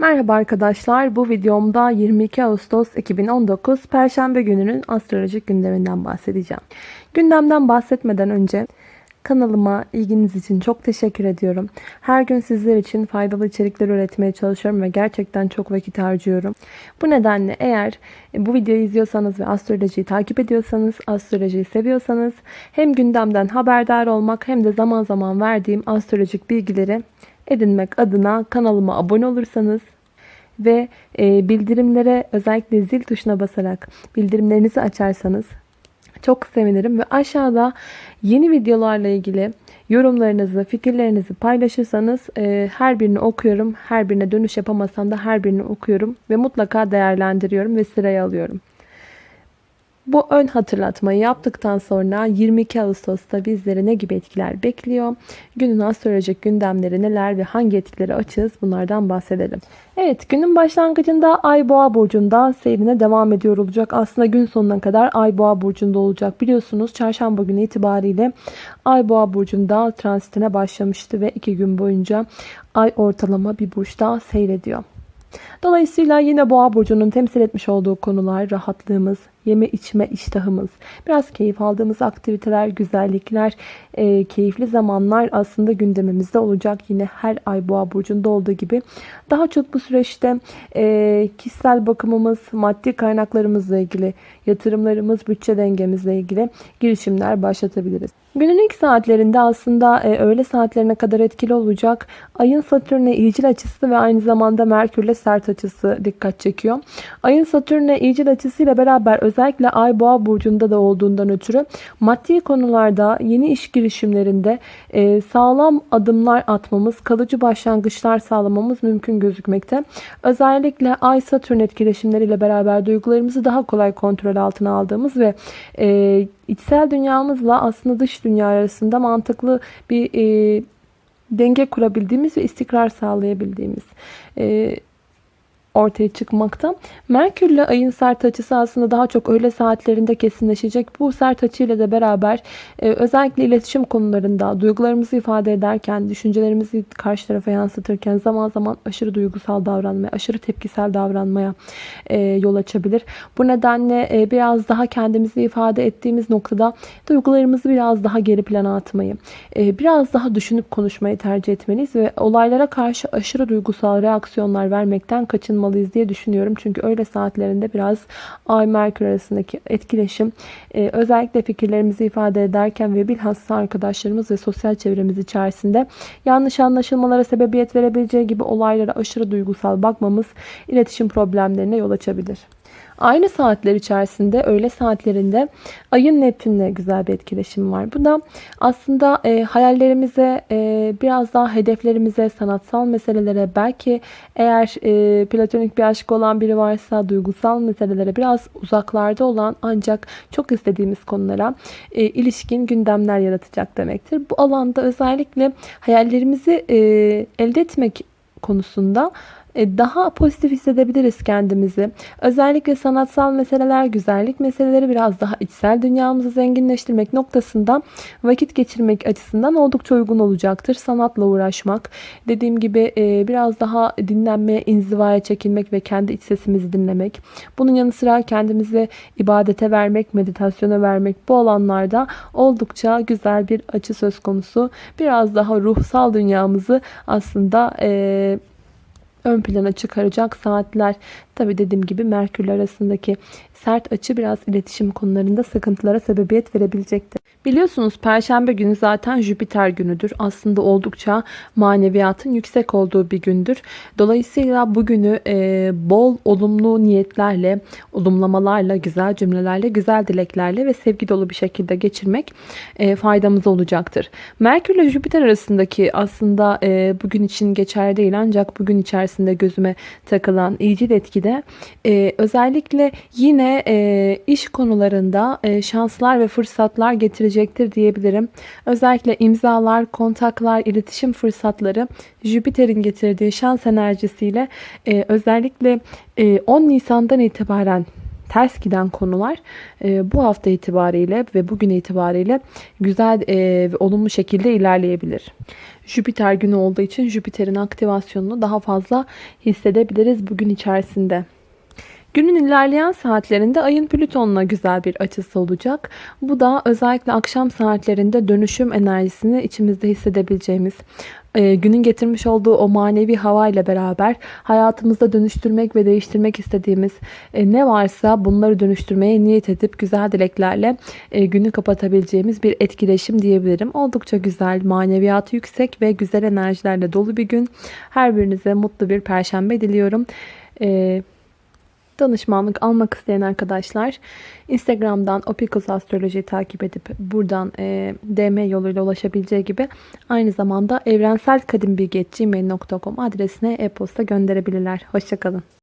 Merhaba arkadaşlar. Bu videomda 22 Ağustos 2019 Perşembe gününün astrolojik gündeminden bahsedeceğim. Gündemden bahsetmeden önce kanalıma ilginiz için çok teşekkür ediyorum. Her gün sizler için faydalı içerikler üretmeye çalışıyorum ve gerçekten çok vakit harcıyorum. Bu nedenle eğer bu videoyu izliyorsanız ve astrolojiyi takip ediyorsanız, astrolojiyi seviyorsanız hem gündemden haberdar olmak hem de zaman zaman verdiğim astrolojik bilgileri edinmek adına kanalıma abone olursanız ve e, bildirimlere özellikle zil tuşuna basarak bildirimlerinizi açarsanız çok sevinirim ve aşağıda yeni videolarla ilgili yorumlarınızı, fikirlerinizi paylaşırsanız e, her birini okuyorum. Her birine dönüş yapamasam da her birini okuyorum ve mutlaka değerlendiriyorum ve sıraya alıyorum. Bu ön hatırlatmayı yaptıktan sonra 22 Ağustos'ta bizleri ne gibi etkiler bekliyor? Günün astrolojik gündemleri neler ve hangi etkileri açığız bunlardan bahsedelim. Evet günün başlangıcında Ay Boğa burcunda seyrine devam ediyor olacak. Aslında gün sonuna kadar Ay Boğa burcunda olacak. Biliyorsunuz çarşamba günü itibariyle Ay Boğa burcunda transitine başlamıştı ve iki gün boyunca Ay ortalama bir burçta seyrediyor. Dolayısıyla yine boğa burcunun temsil etmiş olduğu konular rahatlığımız, yeme içme iştahımız, biraz keyif aldığımız aktiviteler, güzellikler, e, keyifli zamanlar aslında gündemimizde olacak. Yine her ay boğa burcunda olduğu gibi daha çok bu süreçte e, kişisel bakımımız, maddi kaynaklarımızla ilgili, yatırımlarımız, bütçe dengemizle ilgili girişimler başlatabiliriz. Günün ilk saatlerinde aslında e, öğle saatlerine kadar etkili olacak. Ayın Satürn'e iyicil açısı ve aynı zamanda Merkür'le sert açısı dikkat çekiyor. Ayın Satürn'e iyicil açısıyla beraber özellikle Ay Boğa burcunda da olduğundan ötürü maddi konularda yeni iş girişimlerinde e, sağlam adımlar atmamız, kalıcı başlangıçlar sağlamamız mümkün gözükmekte. Özellikle Ay Satürn etkileşimleriyle beraber duygularımızı daha kolay kontrol altına aldığımız ve e, içsel dünyamızla aslında dış dünya arasında mantıklı bir e, denge kurabildiğimiz ve istikrar sağlayabildiğimiz e, ortaya çıkmakta. Merkürle ayın sert açısı aslında daha çok öğle saatlerinde kesinleşecek. Bu sert açıyla da beraber e, özellikle iletişim konularında duygularımızı ifade ederken, düşüncelerimizi karşı tarafa yansıtırken zaman zaman aşırı duygusal davranmaya, aşırı tepkisel davranmaya e, yol açabilir. Bu nedenle e, biraz daha kendimizi ifade ettiğimiz noktada duygularımızı biraz daha geri plana atmayı, e, biraz daha düşünüp konuşmayı tercih etmeliyiz ve olaylara karşı aşırı duygusal reaksiyonlar vermekten kaçınmalıyız olmalıyız diye düşünüyorum. Çünkü öyle saatlerinde biraz Ay Merkür arasındaki etkileşim e, özellikle fikirlerimizi ifade ederken ve bilhassa arkadaşlarımız ve sosyal çevremiz içerisinde yanlış anlaşılmalara sebebiyet verebileceği gibi olaylara aşırı duygusal bakmamız iletişim problemlerine yol açabilir. Aynı saatler içerisinde öğle saatlerinde ayın Neptün'le güzel bir etkileşim var. Bu da aslında e, hayallerimize, e, biraz daha hedeflerimize, sanatsal meselelere, belki eğer e, platonik bir aşk olan biri varsa duygusal meselelere biraz uzaklarda olan ancak çok istediğimiz konulara e, ilişkin gündemler yaratacak demektir. Bu alanda özellikle hayallerimizi e, elde etmek konusunda daha pozitif hissedebiliriz kendimizi. Özellikle sanatsal meseleler, güzellik meseleleri biraz daha içsel dünyamızı zenginleştirmek noktasında vakit geçirmek açısından oldukça uygun olacaktır. Sanatla uğraşmak, dediğim gibi e, biraz daha dinlenmeye, inzivaya çekilmek ve kendi iç sesimizi dinlemek. Bunun yanı sıra kendimizi ibadete vermek, meditasyona vermek bu alanlarda oldukça güzel bir açı söz konusu. Biraz daha ruhsal dünyamızı aslında e, ön plana çıkaracak saatler. Tabi dediğim gibi Merkür arasındaki sert açı biraz iletişim konularında sıkıntılara sebebiyet verebilecektir. Biliyorsunuz Perşembe günü zaten Jüpiter günüdür. Aslında oldukça maneviyatın yüksek olduğu bir gündür. Dolayısıyla bugünü e, bol olumlu niyetlerle, olumlamalarla, güzel cümlelerle, güzel dileklerle ve sevgi dolu bir şekilde geçirmek e, faydamız olacaktır. Merkür ile Jüpiter arasındaki aslında e, bugün için geçerli değil ancak bugün içerisinde gözüme takılan iyicil etkide e, özellikle yine e, iş konularında e, şanslar ve fırsatlar getirecektir diyebilirim. Özellikle imzalar, kontaklar, iletişim fırsatları Jüpiter'in getirdiği şans enerjisiyle e, özellikle e, 10 Nisan'dan itibaren ters giden konular e, bu hafta itibariyle ve bugün itibariyle güzel e, ve olumlu şekilde ilerleyebilir. Jüpiter günü olduğu için Jüpiter'in aktivasyonunu daha fazla hissedebiliriz bugün içerisinde. Günün ilerleyen saatlerinde ayın Plüton'la güzel bir açısı olacak. Bu da özellikle akşam saatlerinde dönüşüm enerjisini içimizde hissedebileceğimiz, e, günün getirmiş olduğu o manevi hava ile beraber hayatımızda dönüştürmek ve değiştirmek istediğimiz e, ne varsa bunları dönüştürmeye niyet edip güzel dileklerle e, günü kapatabileceğimiz bir etkileşim diyebilirim. Oldukça güzel, maneviyatı yüksek ve güzel enerjilerle dolu bir gün. Her birinize mutlu bir perşembe diliyorum. E, danışmanlık almak isteyen arkadaşlar Instagram'dan Opikus Astroloji'yi takip edip buradan e, DM yoluyla ulaşabileceği gibi aynı zamanda evrenselkadimbilgi.gmail.com adresine e-posta gönderebilirler. Hoşçakalın.